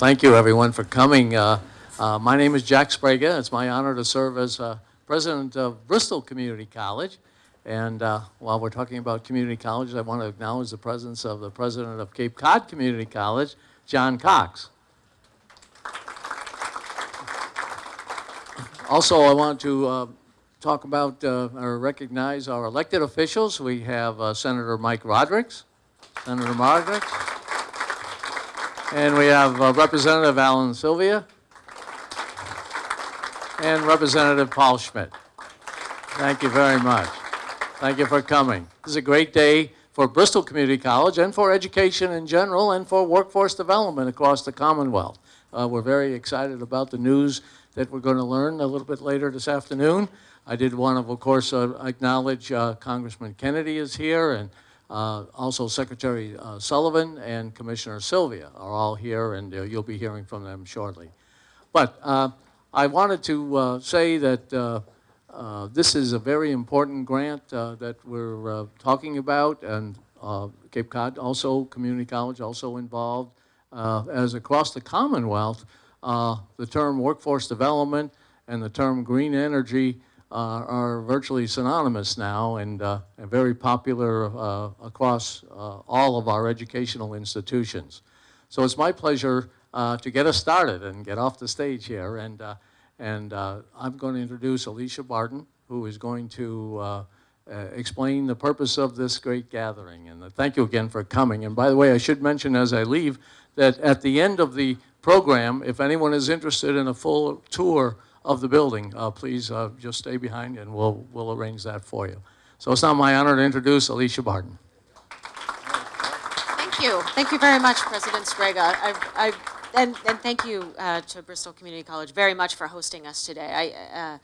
thank you, everyone, for coming. Uh, uh, my name is Jack Sbrega. It's my honor to serve as uh, president of Bristol Community College. And uh, while we're talking about community colleges, I want to acknowledge the presence of the president of Cape Cod Community College, John Cox. Also, I want to uh, talk about uh, or recognize our elected officials. We have Senator Mike Rodrigues, Senator Rodrigues, and we have uh, Representative Alan Silvia, and Representative Paul Schmid. Thank you very much. Thank you for coming. This is a great day for Bristol Community College and for education in general and for workforce development across the Commonwealth. Uh, we're very excited about the news that we're going to learn a little bit later this afternoon. I did want to, of course, uh, acknowledge uh, Congressman Kennedy is here and also Secretary uh, Sullivan and Commissioner Sylvia are all here and uh, you'll be hearing from them shortly. But I wanted to say that this is a very important grant that we're talking about and Cape Cod also, Community College also involved. as across the Commonwealth, uh, the term workforce development and the term green energy uh, are virtually synonymous now and, uh, and very popular uh, across uh, all of our educational institutions. So it's my pleasure uh, to get us started and get off the stage here. And, and I'm going to introduce Alicia Barton, who is going to explain the purpose of this great gathering. And thank you again for coming. And by the way, I should mention as I leave that at the end of the program. If anyone is interested in a full tour of the building, uh, please uh, just stay behind and we'll, we'll arrange that for you. So it's now my honor to introduce Alicia Barton. Thank you. Thank you very much, President. I, I, and, and, thank you uh, to Bristol Community College very much for hosting us today. I, uh,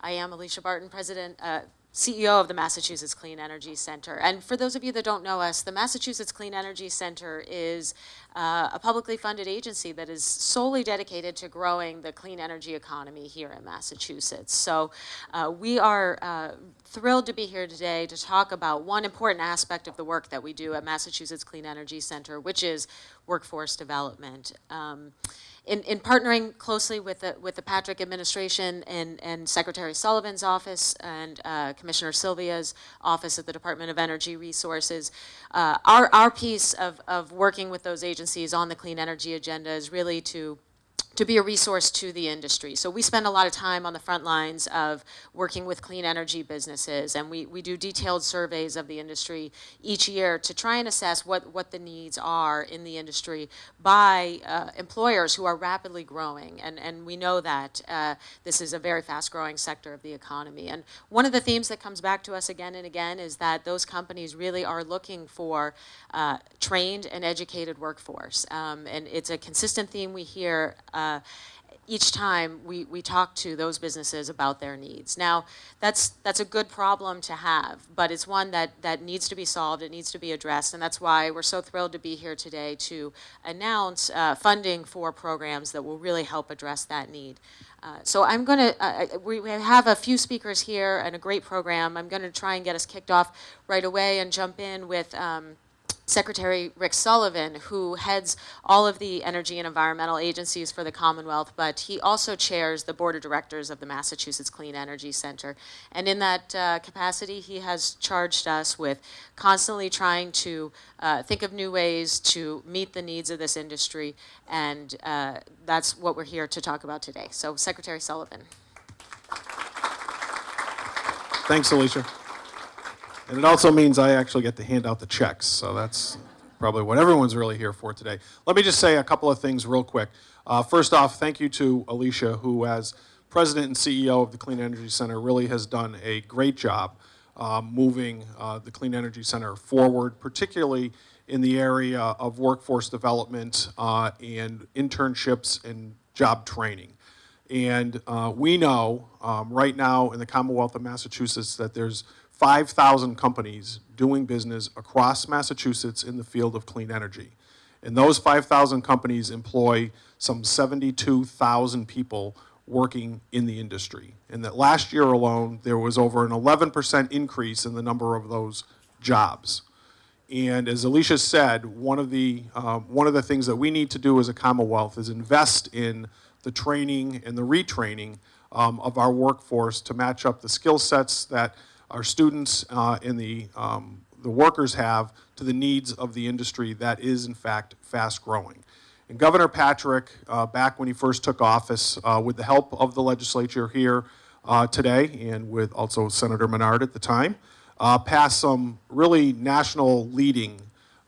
I am Alicia Barton, President, uh, CEO of the Massachusetts Clean Energy Center. And for those of you that don't know us, the Massachusetts Clean Energy Center is uh, a publicly funded agency that is solely dedicated to growing the clean energy economy here in Massachusetts. So uh, we are uh, thrilled to be here today to talk about one important aspect of the work that we do at Massachusetts Clean Energy Center, which is workforce development. Um, in, in partnering closely with the, with the Patrick administration and, and Secretary Sullivan's office and uh, Commissioner Sylvia's office at the Department of Energy Resources, uh, our, our piece of, of working with those agencies on the clean energy agenda is really to to be a resource to the industry. So we spend a lot of time on the front lines of working with clean energy businesses and we, we do detailed surveys of the industry each year to try and assess what, what the needs are in the industry by uh, employers who are rapidly growing. And, and we know that uh, this is a very fast growing sector of the economy. And one of the themes that comes back to us again and again is that those companies really are looking for uh, trained and educated workforce. Um, and it's a consistent theme we hear uh, uh, each time we, we talk to those businesses about their needs. Now, that's, that's a good problem to have, but it's one that, that needs to be solved, it needs to be addressed, and that's why we're so thrilled to be here today to announce uh, funding for programs that will really help address that need. Uh, so I'm going to, uh, uh, we, have a few speakers here and a great program. I'm going to try and get us kicked off right away and jump in with um, Secretary Rick Sullivan, who heads all of the energy and environmental agencies for the Commonwealth, but he also chairs the board of directors of the Massachusetts Clean Energy Center. And in that uh, capacity, he has charged us with constantly trying to uh, think of new ways to meet the needs of this industry, and uh, that's what we're here to talk about today. So, Secretary Sullivan. Thanks, Alicia. And it also means I actually get to hand out the checks, so that's probably what everyone's really here for today. Let me just say a couple of things real quick. Uh, first off, thank you to Alicia, who as president and CEO of the Clean Energy Center really has done a great job uh, moving uh, the Clean Energy Center forward, particularly in the area of workforce development uh, and internships and job training. And uh, we know um, right now in the Commonwealth of Massachusetts that there's 5,000 companies doing business across Massachusetts in the field of clean energy. And those 5,000 companies employ some 72,000 people working in the industry. And that last year alone, there was over an 11% increase in the number of those jobs. And as Alicia said, one of the, um, one of the things that we need to do as a Commonwealth is invest in the training and the retraining um, of our workforce to match up the skill sets that our students uh, and the, um, the workers have to the needs of the industry that is in fact fast growing. And Governor Patrick, uh, back when he first took office, uh, with the help of the legislature here uh, today and with also Senator Menard at the time, uh, passed some really national leading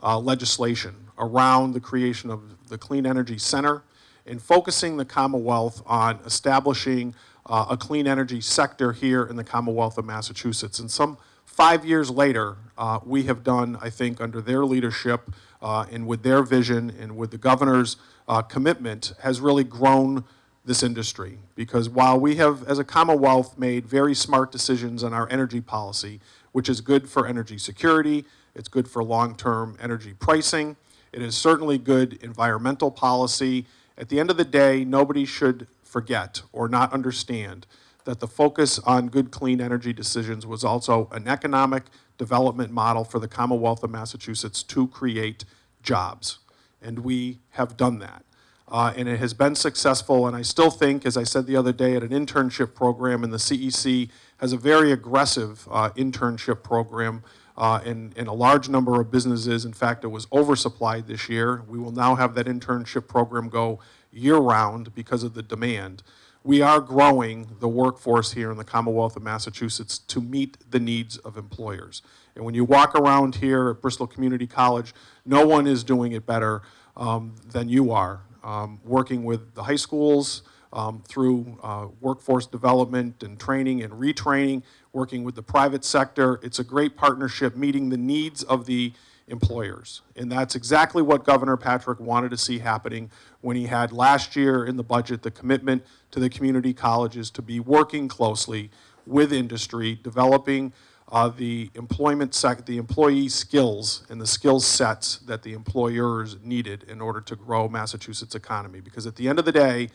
uh, legislation around the creation of the Clean Energy Center and focusing the Commonwealth on establishing uh, a clean energy sector here in the Commonwealth of Massachusetts. And some five years later, uh, we have done, I think, under their leadership uh, and with their vision and with the governor's uh, commitment, has really grown this industry. Because while we have, as a Commonwealth, made very smart decisions on our energy policy, which is good for energy security, it's good for long-term energy pricing, it is certainly good environmental policy. At the end of the day, nobody should forget or not understand that the focus on good, clean energy decisions was also an economic development model for the Commonwealth of Massachusetts to create jobs. And we have done that. Uh, and it has been successful, and I still think, as I said the other day, at an internship program, and the CEC has a very aggressive uh, internship program uh, in, in a large number of businesses. In fact, it was oversupplied this year. We will now have that internship program go year-round because of the demand. We are growing the workforce here in the Commonwealth of Massachusetts to meet the needs of employers. And when you walk around here at Bristol Community College, no one is doing it better um, than you are. Um, working with the high schools um, through uh, workforce development and training and retraining, working with the private sector. It's a great partnership meeting the needs of the employers. And that's exactly what Governor Patrick wanted to see happening when he had last year in the budget the commitment to the community colleges to be working closely with industry, developing uh, the employment sec, the employee skills and the skill sets that the employers needed in order to grow Massachusetts economy. Because at the end of the day,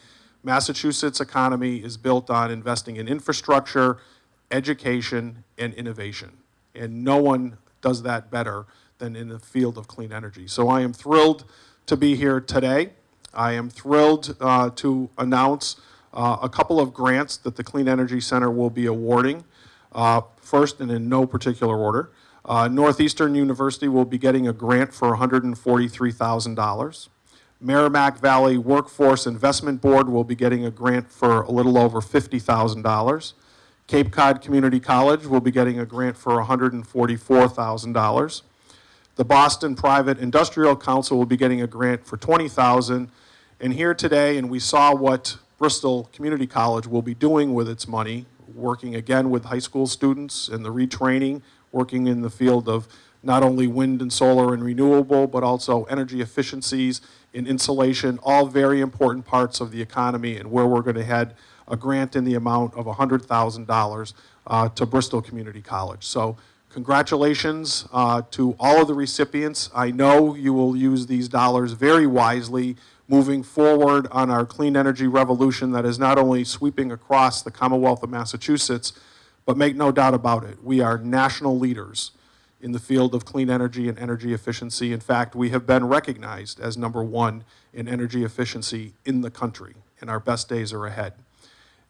Massachusetts economy is built on investing in infrastructure, education, and innovation. And no one does that better than in the field of clean energy. So I am thrilled to be here today. I am thrilled uh, to announce uh, a couple of grants that the Clean Energy Center will be awarding. Uh, first, and in no particular order, uh, Northeastern University will be getting a grant for $143,000. Merrimack Valley Workforce Investment Board will be getting a grant for a little over $50,000. Cape Cod Community College will be getting a grant for $144,000. The Boston Private Industrial Council will be getting a grant for $20,000. And here today, and we saw what Bristol Community College will be doing with its money, working again with high school students and the retraining, working in the field of not only wind and solar and renewable, but also energy efficiencies and insulation, all very important parts of the economy and where we're going to head a grant in the amount of $100,000 uh, to Bristol Community College. So congratulations uh, to all of the recipients. I know you will use these dollars very wisely moving forward on our clean energy revolution that is not only sweeping across the Commonwealth of Massachusetts, but make no doubt about it, we are national leaders in the field of clean energy and energy efficiency. In fact, we have been recognized as number one in energy efficiency in the country, and our best days are ahead.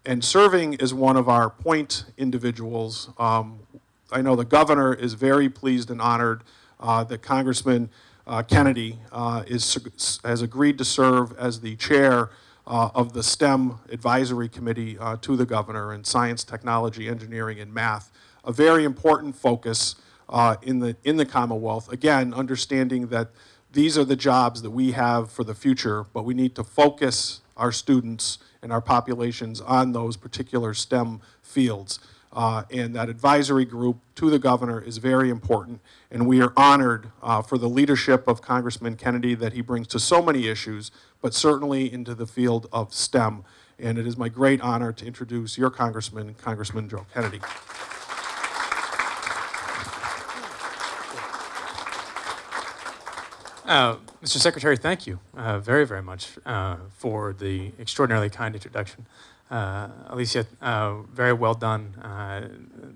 And serving as one of our point individuals, um, I know the governor is very pleased and honored uh, that Congressman uh, Kennedy uh, is, has agreed to serve as the chair uh, of the STEM Advisory Committee uh, to the governor in science, technology, engineering, and math, a very important focus uh, in, the, in the Commonwealth. Again, understanding that these are the jobs that we have for the future, but we need to focus our students and our populations on those particular STEM fields. Uh, and that advisory group to the governor is very important. And we are honored uh, for the leadership of Congressman Kennedy that he brings to so many issues, but certainly into the field of STEM. And it is my great honor to introduce your Congressman, Congressman Joe Kennedy. Uh, Mr. Secretary, thank you uh, very, very much uh, for the extraordinarily kind introduction. Uh, Alicia, uh, very well done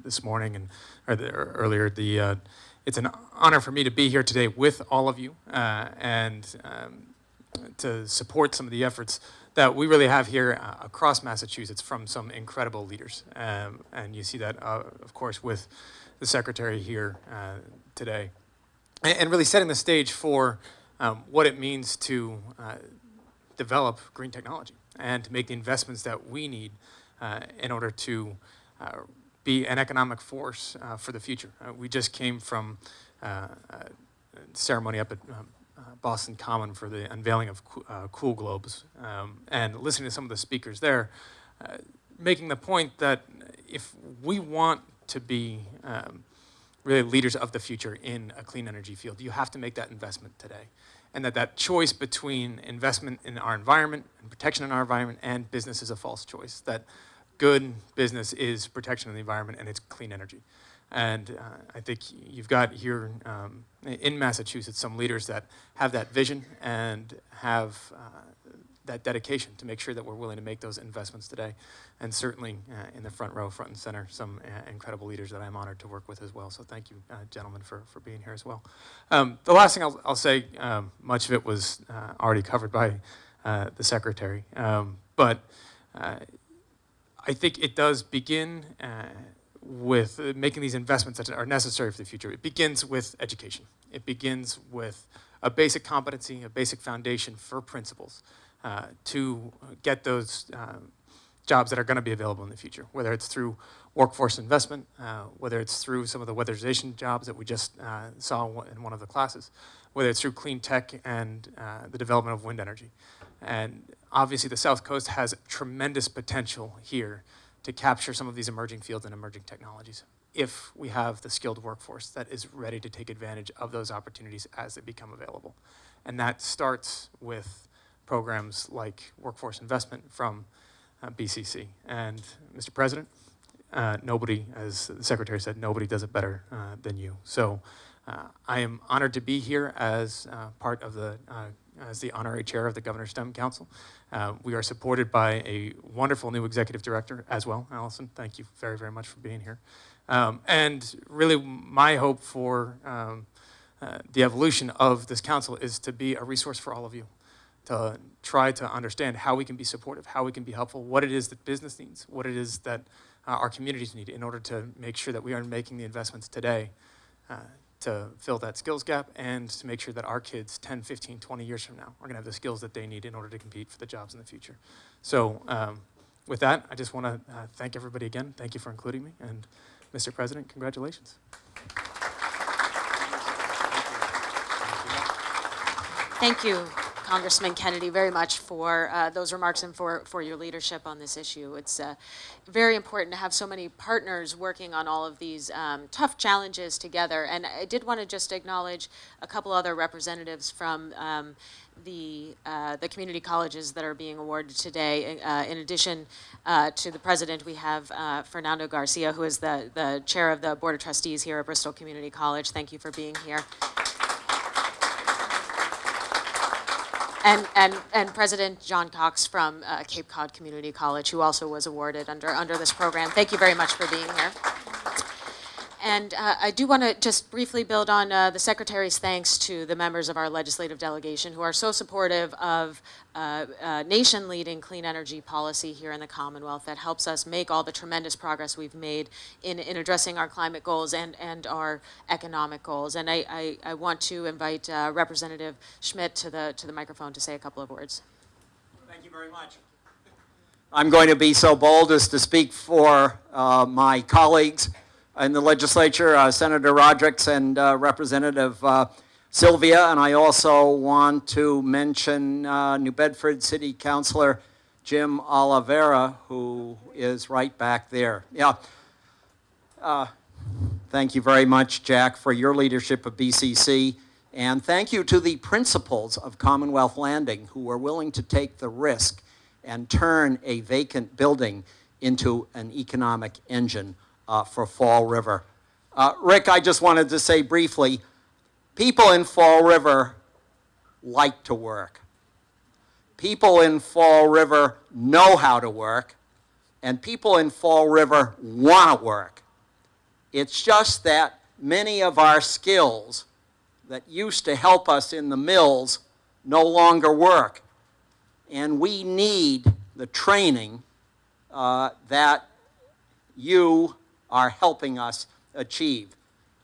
this morning and or the, or earlier. The it's an honor for me to be here today with all of you and um, to support some of the efforts that we really have here across Massachusetts from some incredible leaders. Um, and you see that, of course, with the secretary here today. And, really setting the stage for um, what it means to uh, develop green technology and to make the investments that we need uh, in order to uh, be an economic force uh, for the future. Uh, we just came from uh, a ceremony up at um, Boston Common for the unveiling of Coo- Cool Globes, um, and listening to some of the speakers there, making the point that if we want to be um, really leaders of the future in a clean energy field, you have to make that investment today. And that that choice between investment in our environment and protection in our environment and business is a false choice. That good business is protection of the environment and it's clean energy. And uh, I think you've got here um, in Massachusetts some leaders that have that vision and have uh, that dedication to make sure that we're willing to make those investments today. And certainly uh, in the front row, front and center, some uh, incredible leaders that I'm honored to work with as well. So thank you, uh, gentlemen, for, for being here as well. Um, the last thing I'll, I'll say, um, much of it was uh, already covered by uh, the secretary. Um, but I think it does begin with making these investments that are necessary for the future. It begins with education. It begins with a basic competency, a basic foundation for principles uh, to get those um, jobs that are going to be available in the future, whether it's through workforce investment, uh, whether it's through some of the weatherization jobs that we just uh, saw in one of the classes, whether it's through clean tech and uh, the development of wind energy. And obviously, the South Coast has tremendous potential here to capture some of these emerging fields and emerging technologies if we have the skilled workforce that is ready to take advantage of those opportunities as they become available. And that starts with programs like workforce investment from uh, BCC. And Mr. President, uh, nobody, as the Secretary said, nobody does it better uh, than you. So uh, I am honored to be here as uh, part of the, uh, as the honorary chair of the Governor's STEM Council. We are supported by a wonderful new executive director as well, Allison. Thank you very, very much for being here. Um, and really, my hope for um, the evolution of this council is to be a resource for all of you, to try to understand how we can be supportive, how we can be helpful, what it is that business needs, what it is that uh, our communities need in order to make sure that we are making the investments today uh, to fill that skills gap and to make sure that our kids 10, 15, 20 years from now are going to have the skills that they need in order to compete for the jobs in the future. So um, with that, I just want to uh, thank everybody again. Thank you for including me. And Mr. President, congratulations. Thank you, Congressman Kennedy, very much for uh, those remarks and for, for your leadership on this issue. It's uh, very important to have so many partners working on all of these um, tough challenges together. And I did want to just acknowledge a couple other representatives from um, the, uh, the community colleges that are being awarded today. Uh, in addition uh, to the president, we have uh, Fernando Garcia, who is the, the chair of the Board of Trustees here at Bristol Community College. Thank you for being here. And, and, and President John Cox from uh, Cape Cod Community College, who also was awarded under, under this program. Thank you very much for being here. And uh, I do want to just briefly build on uh, the Secretary's thanks to the members of our legislative delegation who are so supportive of uh, uh, nation-leading clean energy policy here in the Commonwealth that helps us make all the tremendous progress we've made in, in addressing our climate goals and, and our economic goals. And I, I, I want to invite uh, Representative Schmid to the, to the microphone to say a couple of words. Thank you very much. I'm going to be so bold as to speak for uh, my colleagues in the legislature, uh, Senator Rodrigues and uh, Representative uh, Silvia, and I also want to mention uh, New Bedford City Councilor Jim Oliveira, who is right back there. Yeah. Uh, Thank you very much, Jack, for your leadership of BCC. And thank you to the principals of Commonwealth Landing who were willing to take the risk and turn a vacant building into an economic engine uh, for Fall River. Uh, Rick, I just wanted to say briefly, people in Fall River like to work. People in Fall River know how to work, and people in Fall River want to work. It's just that many of our skills that used to help us in the mills no longer work. And we need the training uh, that you are helping us achieve.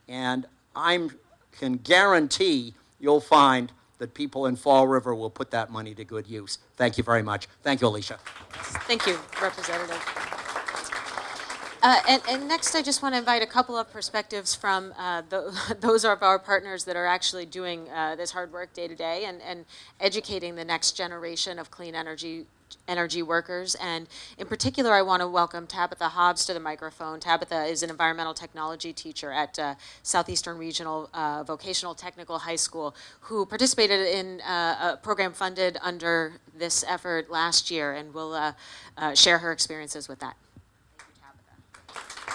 And I can guarantee you'll find that people in Fall River will put that money to good use. Thank you very much. Thank you, Alicia. Thank you, Representative. Uh, and, and next, I just want to invite a couple of perspectives from uh, the, those of our partners that are actually doing uh, this hard work day to day and, and educating the next generation of clean energy energy workers. And in particular, I want to welcome Tabitha Hobbs to the microphone. Tabitha is an environmental technology teacher at uh, Southeastern Regional uh, Vocational Technical High School who participated in uh, a program funded under this effort last year and will uh, uh, share her experiences with that. Thank you,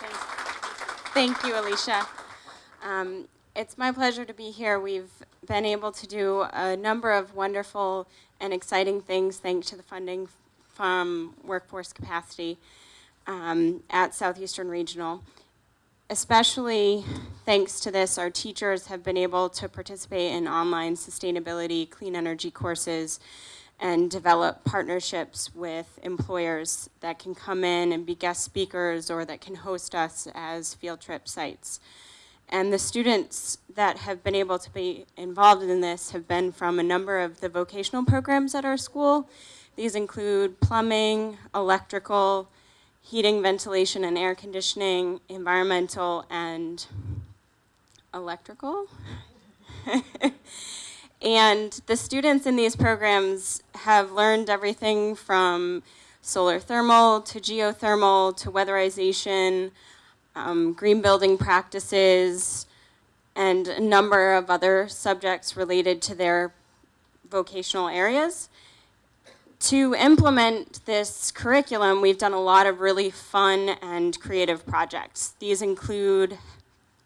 Tabitha. Thank you, Alicia. Um, it's my pleasure to be here. We've been able to do a number of wonderful and exciting things thanks to the funding from workforce capacity um, at Southeastern Regional. Especially thanks to this, our teachers have been able to participate in online sustainability, clean energy courses, and develop partnerships with employers that can come in and be guest speakers or that can host us as field trip sites. And the students that have been able to be involved in this have been from a number of the vocational programs at our school. These include plumbing, electrical, heating, ventilation, and air conditioning, environmental, and electrical. And the students in these programs have learned everything from solar thermal to geothermal to weatherization, um, green building practices, and a number of other subjects related to their vocational areas. To implement this curriculum, we've done a lot of really fun and creative projects. These include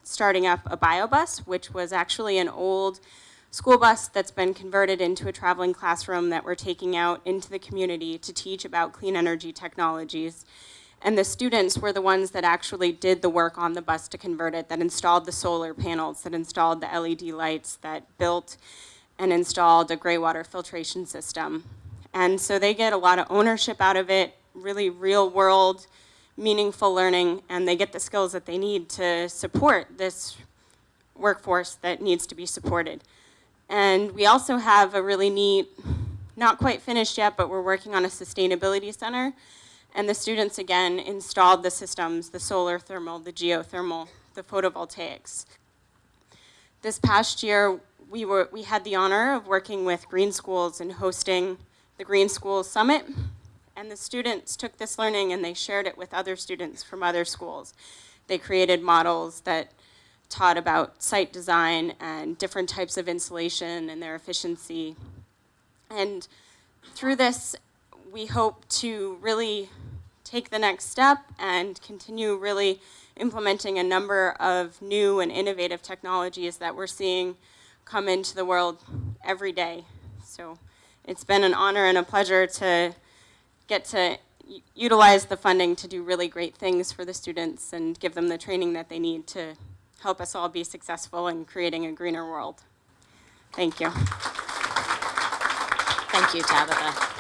starting up a biobus, which was actually an old school bus that's been converted into a traveling classroom that we're taking out into the community to teach about clean energy technologies. And the students were the ones that actually did the work on the bus to convert it, that installed the solar panels, that installed the LED lights, that built and installed a gray water filtration system. And so they get a lot of ownership out of it, really real world, meaningful learning, and they get the skills that they need to support this workforce that needs to be supported. And we also have a really neat, not quite finished yet, but we're working on a sustainability center. And the students, again, installed the systems, the solar thermal, the geothermal, the photovoltaics. This past year, we, were, we had the honor of working with Green Schools and hosting the Green Schools Summit. And the students took this learning and they shared it with other students from other schools. They created models that taught about site design and different types of insulation and their efficiency. And through this, we hope to really take the next step and continue really implementing a number of new and innovative technologies that we're seeing come into the world every day. So it's been an honor and a pleasure to get to utilize the funding to do really great things for the students and give them the training that they need to help us all be successful in creating a greener world. Thank you. Thank you, Tabitha.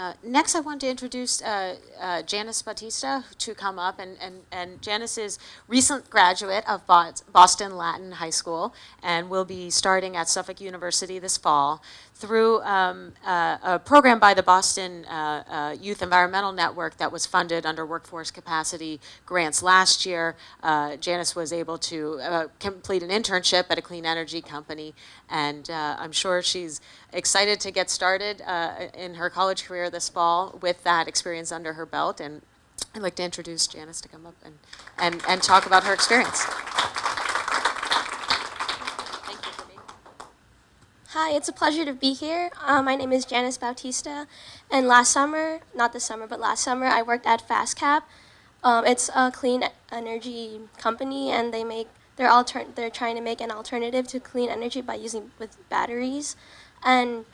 Uh, next, I want to introduce uh, uh, Janice Bautista to come up, and, and, and Janice is recent graduate of Boston Latin High School and will be starting at Suffolk University this fall through um, uh, a program by the Boston uh, uh, Youth Environmental Network that was funded under workforce capacity grants last year. Janice was able to complete an internship at a clean energy company, and I'm sure she's excited to get started in her college career this fall with that experience under her belt. And I'd like to introduce Janice to come up and, and, and talk about her experience. Hi, it's a pleasure to be here. Uh, my name is Janice Bautista, and last summer, not this summer, but last summer, I worked at FastCap. Um, it's a clean energy company, and they make they're alter they're trying to make an alternative to clean energy by using with batteries. And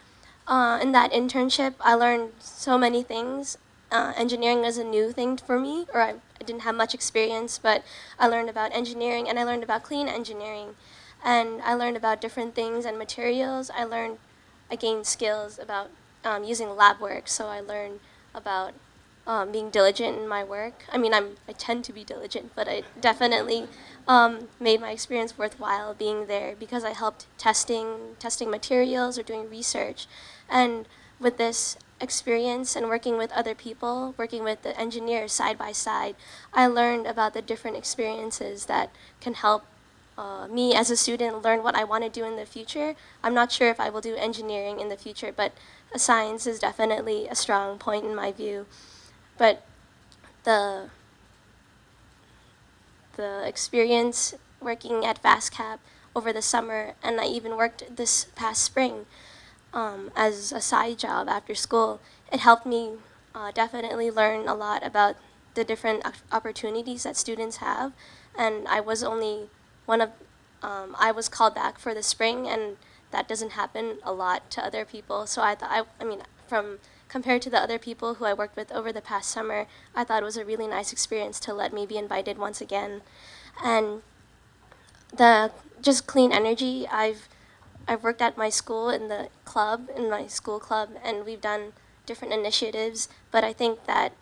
uh, in that internship, I learned so many things. Uh, engineering was a new thing for me, or I, I didn't have much experience, but I learned about engineering and I learned about clean engineering. And I learned about different things and materials. I learned, I gained skills about um, using lab work. So I learned about um, being diligent in my work. I mean, I'm, I tend to be diligent, but I definitely um, made my experience worthwhile being there because I helped testing, testing materials or doing research. And with this experience and working with other people, working with the engineers side by side, I learned about the different experiences that can help uh, me as a student learn what I want to do in the future. I'm not sure if I will do engineering in the future, but science is definitely a strong point in my view. But the the experience working at FastCap over the summer, and I even worked this past spring um, as a side job after school. It helped me uh, definitely learn a lot about the different opportunities that students have, and I was only one of um, I was called back for the spring, and that doesn't happen a lot to other people. So I thought I, I mean from compared to the other people who I worked with over the past summer, I thought it was a really nice experience to let me be invited once again. And the just clean energy, I've I've worked at my school in the club, in my school club, and we've done different initiatives. But I think that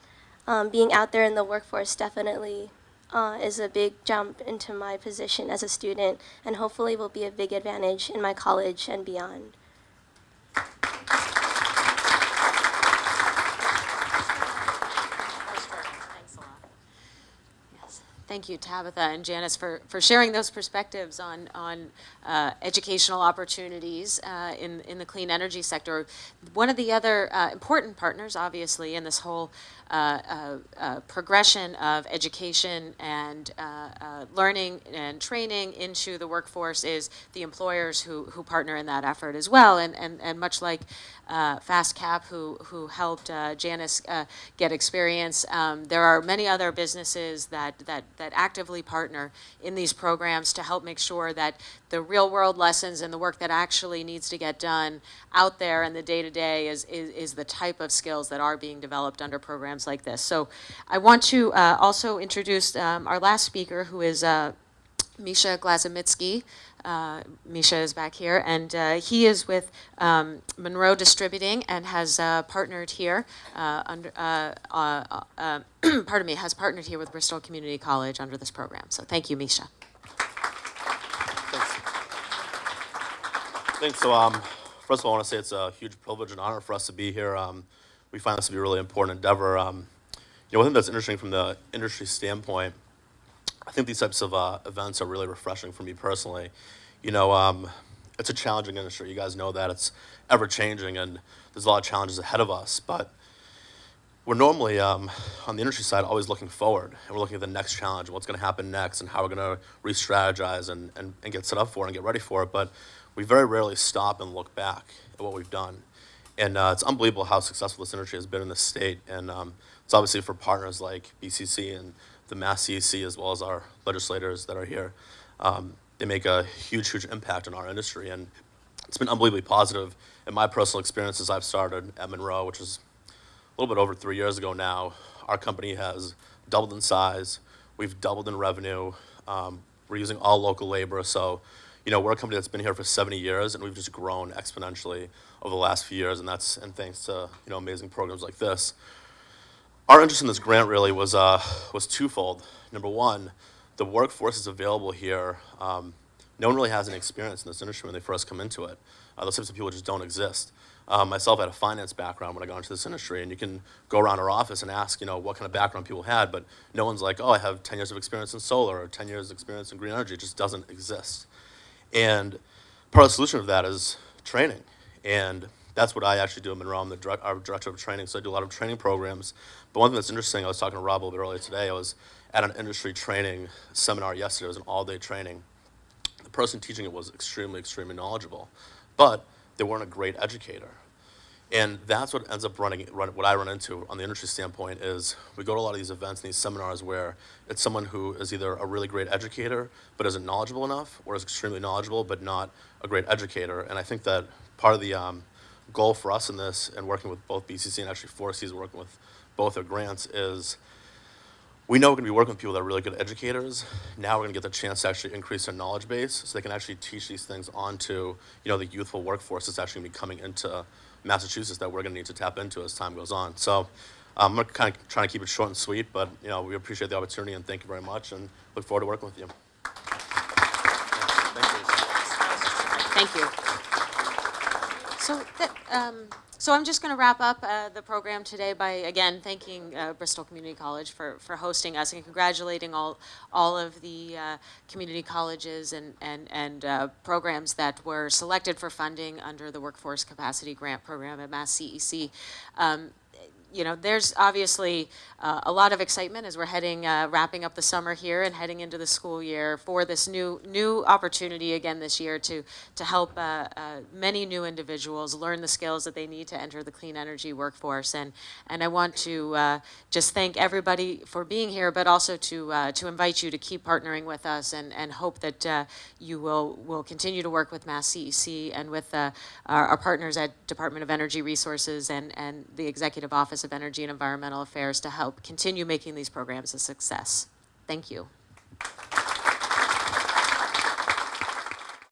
um, being out there in the workforce definitely uh, is a big jump into my position as a student, and hopefully will be a big advantage in my college and beyond. Thanks a lot. Yes. Thank you, Tabitha and Janice, for, for sharing those perspectives on, on uh, educational opportunities uh, in, in the clean energy sector. One of the other uh, important partners, obviously, in this whole uh, uh, uh, progression of education and uh, uh, learning and training into the workforce is the employers who, who partner in that effort as well. And, and, and much like FastCap, who, who helped Janice get experience, um, there are many other businesses that, that, that actively partner in these programs to help make sure that the real world lessons and the work that actually needs to get done out there in the day to day is, is, is the type of skills that are being developed under programs like this. So I want to uh, also introduce um, our last speaker, who is uh, Misha Glazomitsky. Uh, Misha is back here, and uh, he is with um, Munro Distributing and has uh, partnered here uh, under. Uh, uh, pardon me, has partnered here with Bristol Community College under this program. So thank you, Misha. Thanks. So, um, first of all, I want to say it's a huge privilege and honor for us to be here. Um, we find this to be a really important endeavor. Um, you know, one thing that's interesting from the industry standpoint, I think these types of uh, events are really refreshing for me personally. You know, um, it's a challenging industry. You guys know that it's ever changing, and there's a lot of challenges ahead of us. But we're normally um, on the industry side always looking forward and we're looking at the next challenge what's going to happen next and how we're going to re-strategize and, and, and get set up for it and get ready for it but we very rarely stop and look back at what we've done and uh, it's unbelievable how successful this industry has been in this state and um, it's obviously for partners like bcc and the mass cec as well as our legislators that are here um, they make a huge huge impact on our industry and it's been unbelievably positive in my personal experiences i've started at Munro which is a little bit over three years ago now, our company has doubled in size. We've doubled in revenue. Um, we're using all local labor. So, you know, we're a company that's been here for 70 years, and we've just grown exponentially over the last few years, and that's and thanks to you know amazing programs like this. Our interest in this grant really was uh, was twofold. Number one, the workforce is available here. Um, no one really has any experience in this industry when they first come into it. Uh, those types of people just don't exist. Um, myself had a finance background when I got into this industry, and you can go around our office and ask, you know, what kind of background people had, but no one's like, oh, I have 10 years of experience in solar or 10 years of experience in green energy. It just doesn't exist. And part of the solution of that is training. And that's what I actually do at Munro. I'm the direct, our director of training, so I do a lot of training programs. But one thing that's interesting, I was talking to Rob a little bit earlier today, I was at an industry training seminar yesterday. It was an all-day training. The person teaching it was extremely, extremely knowledgeable, but they weren't a great educator. And that's what ends up running, run, what I run into on the industry standpoint is we go to a lot of these events and these seminars where it's someone who is either a really great educator but isn't knowledgeable enough or is extremely knowledgeable but not a great educator. And I think that part of the um, goal for us in this and working with both BCC and actually 4Cs working with both their grants is we know we're going to be working with people that are really good educators. Now we're going to get the chance to actually increase their knowledge base so they can actually teach these things onto, you know, the youthful workforce that's actually going to be coming into Massachusetts that we're going to need to tap into as time goes on. So um, I'm kind of trying to keep it short and sweet, but, you know, we appreciate the opportunity and thank you very much and look forward to working with you. Thank you. Thank you. So, um, so I'm just going to wrap up uh, the program today by again thanking uh, Bristol Community College for, for hosting us and congratulating all all of the uh, community colleges and and and uh, programs that were selected for funding under the Workforce Capacity Grant Program at Mass CEC. Um, you know, there's obviously uh, a lot of excitement as we're heading, uh, wrapping up the summer here and heading into the school year for this new new opportunity again this year to to help uh, uh, many new individuals learn the skills that they need to enter the clean energy workforce. And and I want to uh, just thank everybody for being here, but also to uh, to invite you to keep partnering with us and and hope that you will will continue to work with Mass CEC and with our, our partners at Department of Energy Resources and and the Executive of Energy and Environmental Affairs to help continue making these programs a success. Thank you.